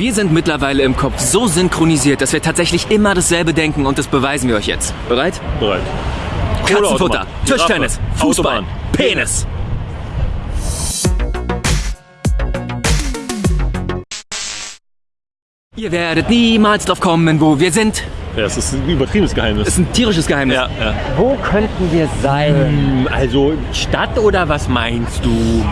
Wir sind mittlerweile im Kopf so synchronisiert, dass wir tatsächlich immer dasselbe denken und das beweisen wir euch jetzt. Bereit? Bereit. Katzenfutter, Tischtennis, Fußball, Autobahn, Penis. Ihr werdet niemals drauf kommen, wo wir sind. Ja, das ist ein übertriebenes Geheimnis. Das ist ein tierisches Geheimnis. ja, ja. Wo könnten wir sein? Hm, Also Stadt oder was meinst du?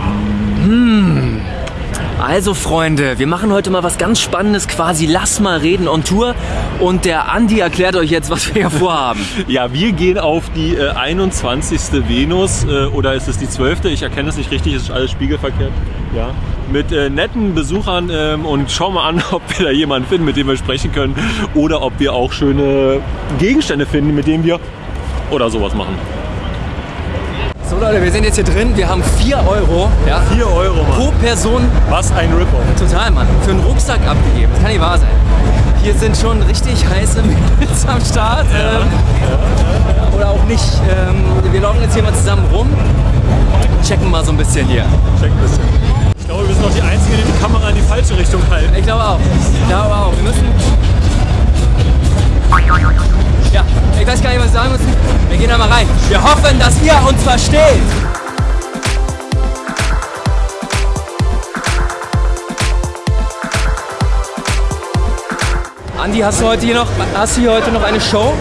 Also Freunde, wir machen heute mal was ganz Spannendes, quasi Lass mal reden on Tour. Und der Andi erklärt euch jetzt, was wir hier vorhaben. Ja, wir gehen auf die äh, 21. Venus äh, oder ist es die 12.? Ich erkenne es nicht richtig, es ist alles spiegelverkehrt. Ja. Mit äh, netten Besuchern ähm, und schauen mal an, ob wir da jemanden finden, mit dem wir sprechen können oder ob wir auch schöne Gegenstände finden, mit denen wir oder sowas machen. So Leute, wir sind jetzt hier drin. Wir haben 4 Euro ja, 4 Euro, Mann. pro Person Was ein Ripper. Total, Mann. Für einen Rucksack abgegeben. Das kann nicht wahr sein. Hier sind schon richtig heiße Mädels am Start. Ähm, Oder auch nicht. Ähm, wir laufen jetzt hier mal zusammen rum. Checken mal so ein bisschen hier. Check ein bisschen. Ich glaube, wir sind noch die Einzigen, die die Kamera in die falsche Richtung halten. Ich glaube auch. Ich glaube auch. Wir müssen. Ja, ich weiß gar nicht, was wir sagen müssen. Wir gehen da mal rein. Wir hoffen, dass ihr uns versteht. Andi, hast du heute hier noch, hast du hier heute noch eine Show?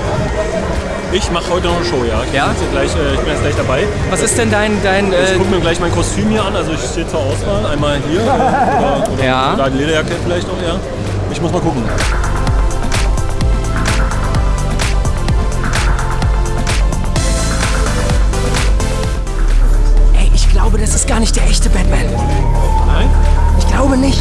Ich mache heute noch eine Show, ja. Ich, Ja? bin jetzt gleich, äh, ich bin jetzt gleich dabei. Was ist denn dein, dein Ich äh, gucke mir gleich mein Kostüm hier an. Also ich stehe zur Auswahl. Einmal hier oder, oder, Ja. oder eine Lederjacke vielleicht noch, ja. Ich muss mal gucken. Glaube, das ist gar nicht der echte Batman. Nein? Ich glaube nicht.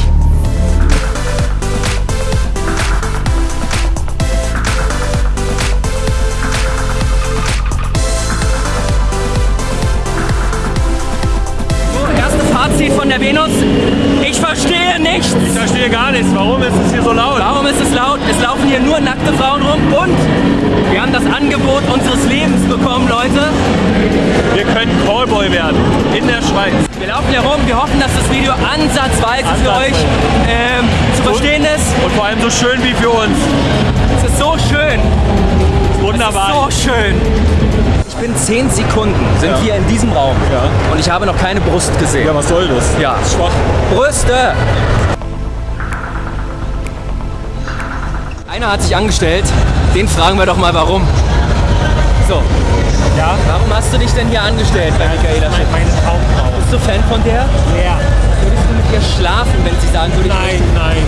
So, erste Fazit von der Venus. Ich verstehe nichts. Ich verstehe gar nichts. Warum ist es hier so laut? Warum ist es laut? Es laufen hier nur nackte Frauen rum und das Angebot unseres Lebens bekommen, Leute. Wir können Callboy werden. In der Schweiz. Wir laufen hier rum, wir hoffen, dass das Video ansatzweise für Ansatzweise. euch ähm, zu verstehen ist. Und vor allem so schön wie für uns. Es ist so schön. Wunderbar. Es ist so schön. Ich bin 10 Sekunden, sind Ja. wir in diesem Raum. Ja. Und ich habe noch keine Brust gesehen. Ja, was soll das? Ja. Das ist schwach. Brüste! Einer hat sich angestellt. Den fragen wir doch mal warum. So, Ja. warum hast du dich denn hier angestellt bei Michaela Schiff? Meine Traumfrau. Bist du Fan von der? Ja. Würdest du mit ihr schlafen, wenn sie sagen würde? Nein, nein,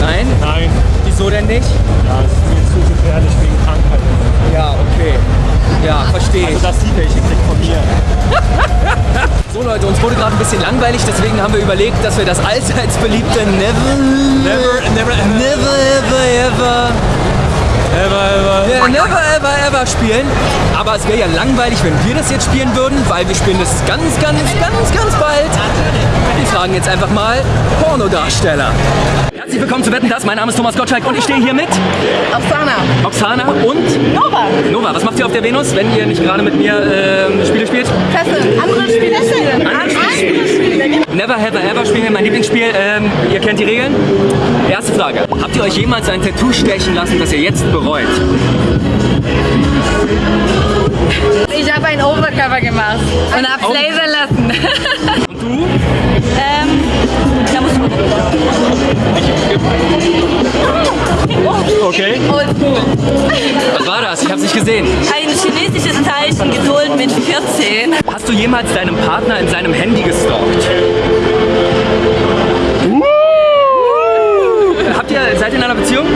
Nein? nein. Wieso denn nicht? Ja, es ist mir zu gefährlich wegen Krankheit. Ja, okay. Ja, verstehe ich. Also dass sie welche kriegt von mir. So Leute, uns wurde gerade ein bisschen langweilig, deswegen haben wir überlegt, dass wir das allseits beliebte Never, Never, never, Never Ever Ever ever, ever. ja, Never Ever Ever spielen. Aber es wäre ja langweilig, wenn wir das jetzt spielen würden, weil wir spielen das ganz, ganz, ganz, ganz bald. Wir fragen jetzt einfach mal Pornodarsteller. Herzlich willkommen zu Wetten, das. Mein Name ist Thomas Gottschalk und ich stehe hier mit Oksana. Oksana und Nova. Nova. Was macht ihr auf der Venus, wenn ihr nicht gerade mit mir ähm, Spiele spielt? Fesseln. Andere Spiele. Andere Spiele. Never Have I Ever spielen wir mein Lieblingsspiel. Ähm, ihr kennt die Regeln. Erste Frage. Habt ihr euch jemals ein Tattoo stechen lassen, das ihr jetzt bereut? Ich habe ein Overcover gemacht und hab's Over- lasern lassen. Und du? ähm, Okay. Was war das? Ich hab's nicht gesehen. Ein chinesisches Zeichen, Geduld mit 14. Hast du jemals deinem Partner in seinem Handy gestalkt? Habt ihr, seid ihr in einer Beziehung?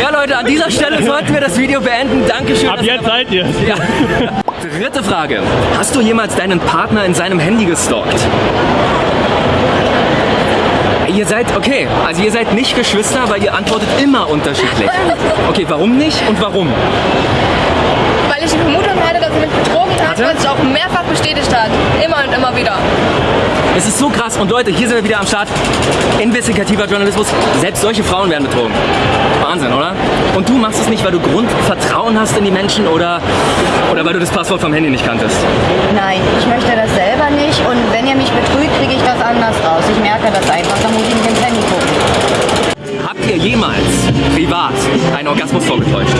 Ja Leute, an dieser Stelle sollten wir das Video beenden. Dankeschön. Ab jetzt seid ihr. Ja. Dritte Frage. Hast du jemals deinen Partner in seinem Handy gestalkt? Ihr seid, okay, also ihr seid nicht Geschwister, weil ihr antwortet immer unterschiedlich. Okay, warum nicht und warum? Ich die Vermutung hatte, dass er mich betrogen hat, Hatte? was sich auch mehrfach bestätigt hat. Immer und immer wieder. Es ist so krass. Und Leute, hier sind wir wieder am Start. Investigativer Journalismus. Selbst solche Frauen werden betrogen. Wahnsinn, oder? Und du machst es nicht, weil du Grundvertrauen hast in die Menschen oder, oder weil du das Passwort vom Handy nicht kanntest? Nein, ich möchte das selber nicht und wenn ihr mich betrügt, kriege ich das anders raus. Ich merke das einfach, da muss ich mit dem Handy gucken. Habt ihr jemals privat einen Orgasmus vorgetäuscht?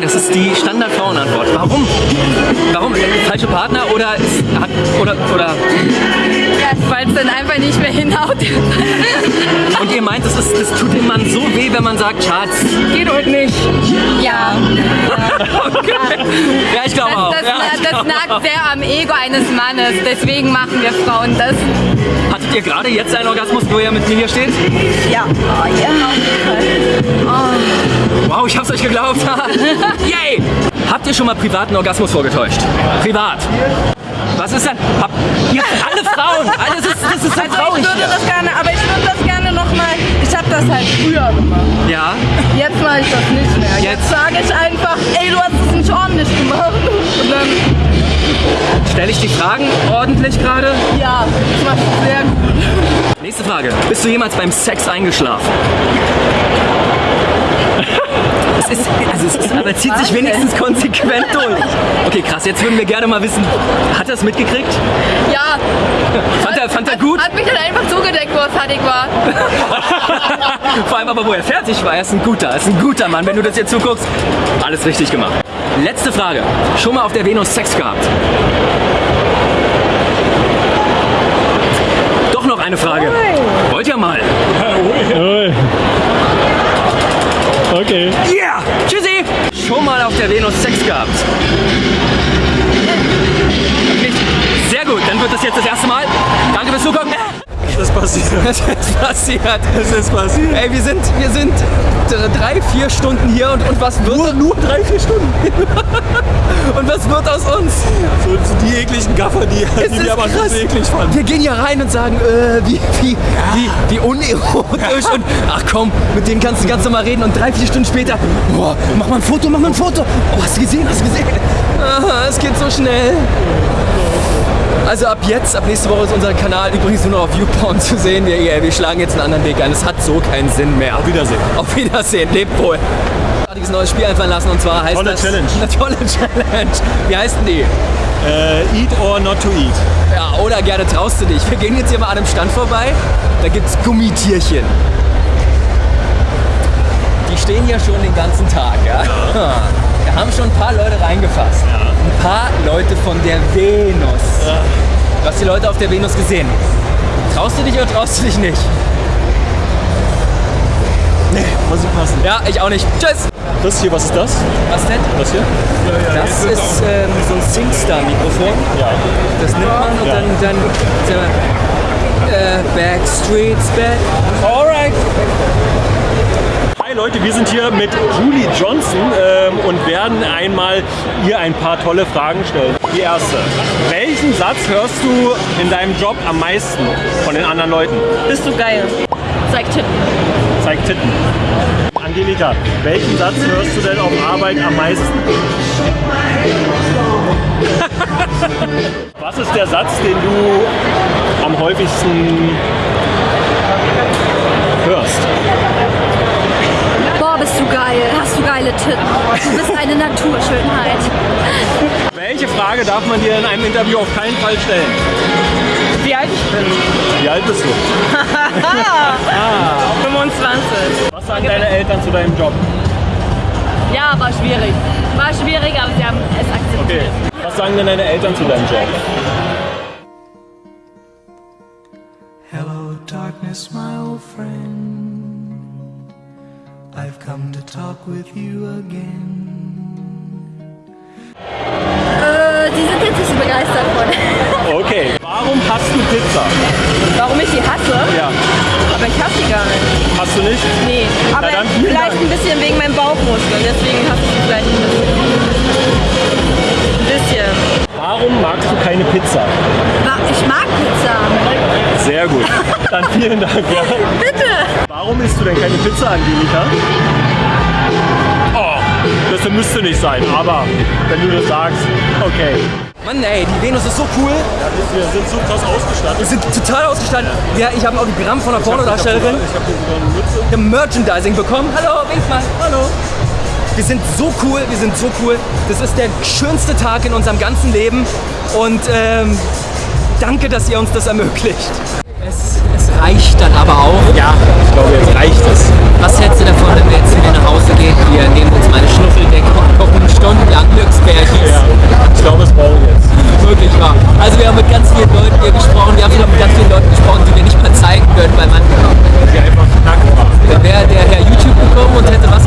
Das ist die Standard-Frauenantwort. Warum? Warum? Falsche Partner oder, ist, hat, oder, oder Weil es dann einfach nicht mehr hinhaut. und ihr meint, das, ist, das tut dem Mann so weh, wenn man sagt, Schatz, geht heute nicht. ja. Okay. Ja, ich glaube auch. Das, Ja, ich das nagt auch. sehr am Ego eines Mannes. Deswegen machen wir Frauen das. Hattet ihr gerade jetzt einen Orgasmus, wo ihr mit mir hier steht? Ja, oh, ja, Fall. Wow, ich hab's euch geglaubt. Yay! Habt ihr schon mal privaten Orgasmus vorgetäuscht? Privat. Was ist denn? Habt ihr alle Frauen? Alles ist, das ist so Also traurig. ich würde das gerne, aber ich würde das gerne nochmal. Ich habe das halt früher gemacht. Ja, Jetzt mache ich das nicht mehr. Jetzt- Jetzt sage ich einfach, ey, du hast es nicht ordentlich gemacht. Und dann, stelle ich die Fragen ordentlich gerade? ja, das machst du sehr gut. Nächste Frage. Bist du jemals beim Sex eingeschlafen? Es ist, also es ist, aber zieht sich wenigstens konsequent durch. Okay, krass. Jetzt würden wir gerne mal wissen, hat er es mitgekriegt? Ja, Fand er, fand er gut? hat mich dann einfach zugedeckt, wo er fertig war. Vor allem aber, wo er fertig war. Er ist ein guter, er ist ein guter Mann. Wenn du das jetzt zuguckst, alles richtig gemacht. Letzte Frage. Schon mal auf der Venus Sex gehabt? Doch noch eine Frage. Wollt ihr mal? Okay. Yeah! Venus Sex gehabt? Nicht? Sehr gut, dann wird das jetzt das erste Mal. Danke fürs Zugucken. Ist passiert? Es ist passiert. Was ist passiert? Ey, wir sind, wir sind drei, vier Stunden hier und, und was wird Nur, nur drei, vier Stunden. und was wird aus uns? So, die ekligen Gaffer, die, Es die wir aber krass. so eklig fanden. Wir gehen hier rein und sagen, äh, wie, wie, wie, wie unerotisch und ach komm, mit denen kannst du ganz normal reden und drei, vier Stunden später, boah, mach mal ein Foto, mach mal ein Foto. Oh, hast du gesehen, hast du gesehen? Aha, es geht so schnell. Also ab jetzt, ab nächste Woche ist unser Kanal übrigens nur noch auf YouPorn zu sehen. Wir, wir schlagen jetzt einen anderen Weg ein. Es hat so keinen Sinn mehr. Auf Wiedersehen. Auf Wiedersehen, lebt wohl. Ein neues Spiel einfallen lassen und zwar heißt Tolle das... Challenge. Eine tolle Challenge. Wie heißt denn die? Äh, eat or not to eat. Ja, oder gerne traust du dich. Wir gehen jetzt hier mal an einem Stand vorbei. Da gibt's Gummitierchen. Die stehen hier schon den ganzen Tag, ja. Wir haben schon ein paar Leute reingefasst. Ein paar Leute von der Venus. Du hast die Leute auf der Venus gesehen. Traust du dich oder traust du dich nicht? Nee, muss ich passen. Ja, ich auch nicht. Tschüss. Das hier, was ist das? Was denn? Das hier? Das ist ähm, so ein SingStar-Mikrofon. Ja. Das nimmt man und Ja. dann, dann äh, Backstreets Back. Alright. Hi Leute, wir sind hier mit Julie Johnson ähm, und werden einmal ihr ein paar tolle Fragen stellen. Die erste. Welchen Satz hörst du in deinem Job am meisten von den anderen Leuten? Bist du geil. Zeig Titten. Zeig Titten. Angelika, welchen Satz hörst du denn auf Arbeit am meisten? Was ist der Satz, den du am häufigsten hörst? Bist du geil. Hast du geile Titten. Du bist eine Naturschönheit. Welche Frage darf man dir in einem Interview auf keinen Fall stellen? Wie alt ich bin? Wie alt bist du? 25. Was sagen deine Eltern zu deinem Job? Ja, war schwierig. War schwierig, aber sie haben es akzeptiert. Okay. Was sagen denn deine Eltern zu deinem Job? Hello, darkness, my old friend. I've come to talk with you again. Äh, die sind jetzt nicht so begeistert von. Okay. Warum hast du Pizza? Warum ich die hasse? Ja. Aber ich hasse die gar nicht. Hast du nicht? Nee. Aber dann vielen vielleicht Dank. ein bisschen wegen meinem Bauchmuskeln. Deswegen hasse ich die vielleicht ein bisschen. Warum magst du keine Pizza? Ich mag Pizza. Sehr gut. Dann vielen Dank. Ja. Bitte. Warum isst du denn keine Pizza, Angelika? Oh. Das müsste nicht sein, aber wenn du das sagst, okay. Mann ey, die Venus ist so cool. Wir sind so krass ausgestattet. Wir sind total ausgestanden. Ja, ich habe ein Autogramm von einer Pornodarstellerin. Ich habe sogar eine Mütze. Wir haben Merchandising bekommen. Hallo, wink mal. Hallo. Wir sind so cool, wir sind so cool. Das ist der schönste Tag in unserem ganzen Leben. Und ähm, danke, dass ihr uns das ermöglicht. Es, es reicht dann aber auch. Ja, ich glaube, jetzt reicht es. Was hältst du davon, wenn wir jetzt wieder nach Hause gehen? Wir nehmen uns meine Schnuffeldecke und kochen stundenlang Glücksbärchen. Ja, ich glaube, es brauchen wir jetzt. Wirklich wahr. Also wir haben mit ganz vielen Leuten hier gesprochen. Wir haben sogar mit ganz vielen Leuten gesprochen, die wir nicht mal zeigen können, weil man Die einfach nackt waren. wäre der Herr YouTube gekommen und hätte was